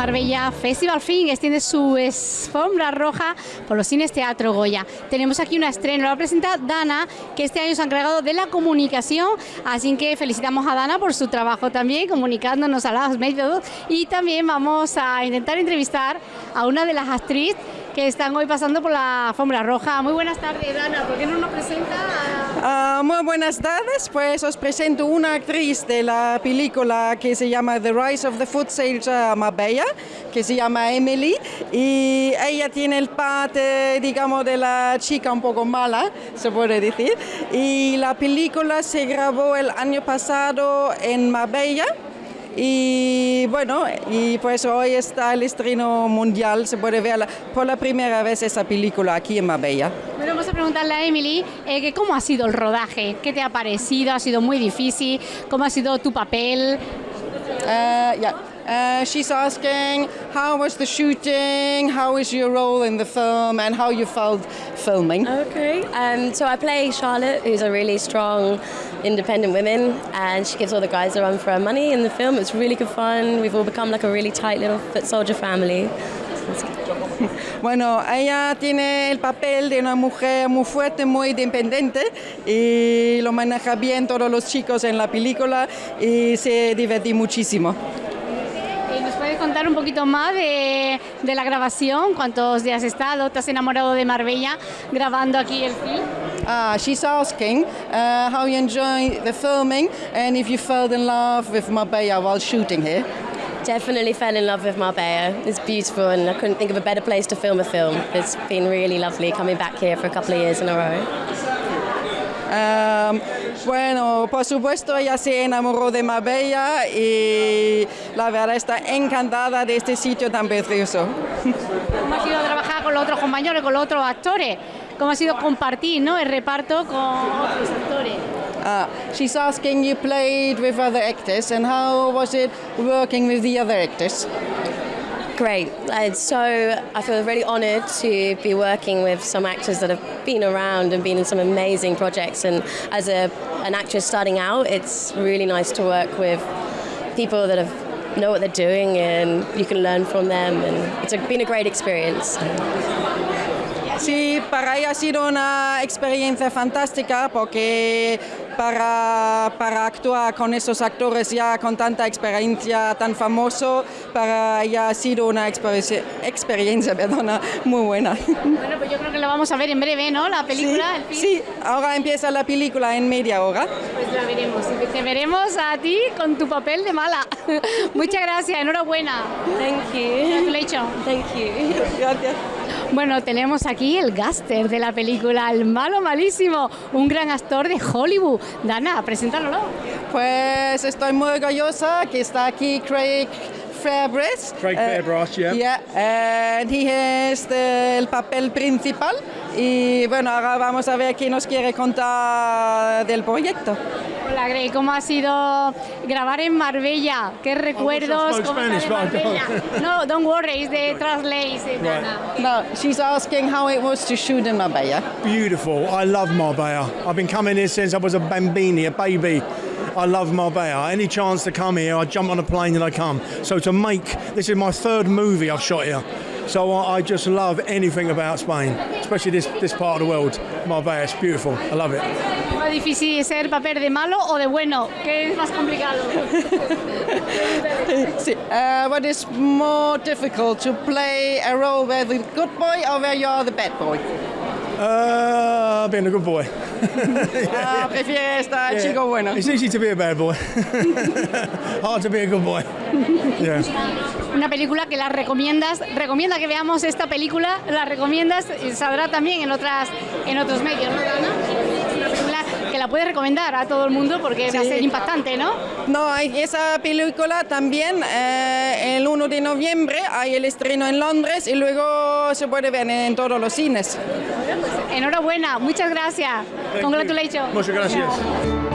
Marbella Festival Film extiende su alfombra roja por los cines Teatro Goya. Tenemos aquí una estreno, la presenta Dana, que este año se ha encargado de la comunicación, así que felicitamos a Dana por su trabajo también, comunicándonos a los medios y también vamos a intentar entrevistar a una de las actrices que están hoy pasando por la alfombra roja. Muy buenas tardes, Dana, ¿por qué no nos presenta? Uh, muy buenas tardes, pues os presento una actriz de la película que se llama The Rise of the Food Sales Marbella, que se llama Emily, y ella tiene el parte, digamos, de la chica un poco mala, se puede decir, y la película se grabó el año pasado en Marbella, y bueno, y pues hoy está el estreno mundial, se puede ver por la primera vez esa película aquí en Marbella. Bueno, vamos a preguntarle a Emily eh, que cómo ha sido el rodaje, qué te ha parecido, ha sido muy difícil, cómo ha sido tu papel. Uh, yeah. Uh, she's asking how was the shooting, how was your role in the film, and how you felt filming. Okay, um, so I play Charlotte, who's a really strong, independent woman, and she gives all the guys a run for her money in the film. It's really good fun. We've all become like a really tight little foot soldier family. Bueno, ella tiene el papel de una mujer muy fuerte, muy independiente y lo maneja bien todos los chicos en la película y se divertí muchísimo. ¿Nos puedes contar un poquito más de, de, la grabación? ¿Cuántos días has estado? ¿Te has enamorado de Marbella grabando aquí el film? Uh, she's asking uh, how you enjoy the filming and if you fell in love with Marbella while shooting here. Definitely fell in love with Marbella. It's beautiful and I couldn't think of a better place to film a film. It's been really lovely coming back here for a couple of years in a row. Um, bueno, por supuesto ella se enamoró de Marbella y la verdad está encantada de este sitio tan precioso. ¿Cómo ha sido trabajar con los otros compañeros, con los otros actores? ¿Cómo ha sido compartir ¿no? el reparto con otros actores? Uh, she's asking you played with other actors and how was it working with the other actors? Great. Uh, so I feel really honoured to be working with some actors that have been around and been in some amazing projects. And as a, an actress starting out, it's really nice to work with people that have know what they're doing and you can learn from them. And it's been a great experience. Sí, para ella ha sido una experiencia fantástica porque para, para actuar con esos actores ya con tanta experiencia, tan famoso, para ella ha sido una experiencia, experiencia perdona, muy buena. Bueno, pues yo creo que lo vamos a ver en breve, ¿no? La película. Sí, sí ahora empieza la película en media hora. Pues la veremos, te veremos a ti con tu papel de mala. Muchas gracias, enhorabuena. Thank you. Congratulations. Thank you. Gracias. Bueno, tenemos aquí el gaster de la película, el malo malísimo, un gran actor de Hollywood. Dana, preséntalo. Pues estoy muy orgullosa que está aquí Craig Fairbrass. Craig Fairbrass, yeah. Yeah, and he es el papel principal. Y bueno, ahora vamos a ver qué nos quiere contar del proyecto. Hola, Greg, ¿cómo ha sido grabar en Marbella? ¿Qué oh, recuerdos? Oh, Spanish, Marbella? no, don't worry, it's the translate. Right. No, she's asking how it was to shoot in Marbella. Beautiful. I love Marbella. I've been coming here since I was a bambini, a baby. I love Marbella. Any chance to come here, I jump on a plane and I come. So to make this is my third movie I've shot here. So I just love anything about Spain, especially this, this part of the world. Marbella, it's beautiful. I love it. ¿Es difícil ser papel de malo o de bueno? ¿Qué es más complicado? sí. uh, what is more difficult to play a role where the good boy or where you are the bad boy? Uh, being a good boy. Ah, prefiere estar yeah. chico bueno. It's easy to be a bad boy. Hard to be a good boy. Yeah. Una película que la recomiendas, recomienda que veamos esta película, la recomiendas y saldrá también en otras en otros medios, ¿no, Ana? La puedes recomendar a todo el mundo porque sí. va a ser impactante, ¿no? No, esa película también eh, el 1 de noviembre hay el estreno en Londres y luego se puede ver en, todos los cines. Enhorabuena, muchas gracias. Thank Congratulations. Muchas gracias. Yeah.